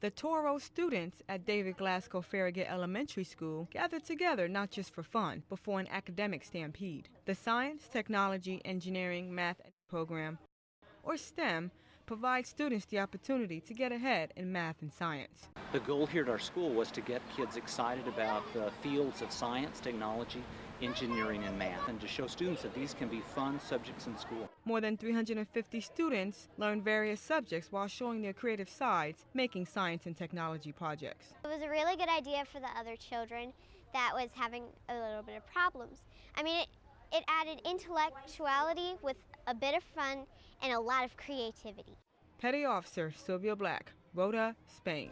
The Toro students at David Glasgow Farragut Elementary School gathered together not just for fun, but for an academic stampede. The Science, Technology, Engineering, Math program, or STEM, provides students the opportunity to get ahead in math and science. The goal here at our school was to get kids excited about the fields of science, technology, engineering, and math, and to show students that these can be fun subjects in school. More than 350 students learned various subjects while showing their creative sides, making science and technology projects. It was a really good idea for the other children that was having a little bit of problems. I mean, it, it added intellectuality with a bit of fun and a lot of creativity. Petty Officer Sylvia Black, Rota, Spain.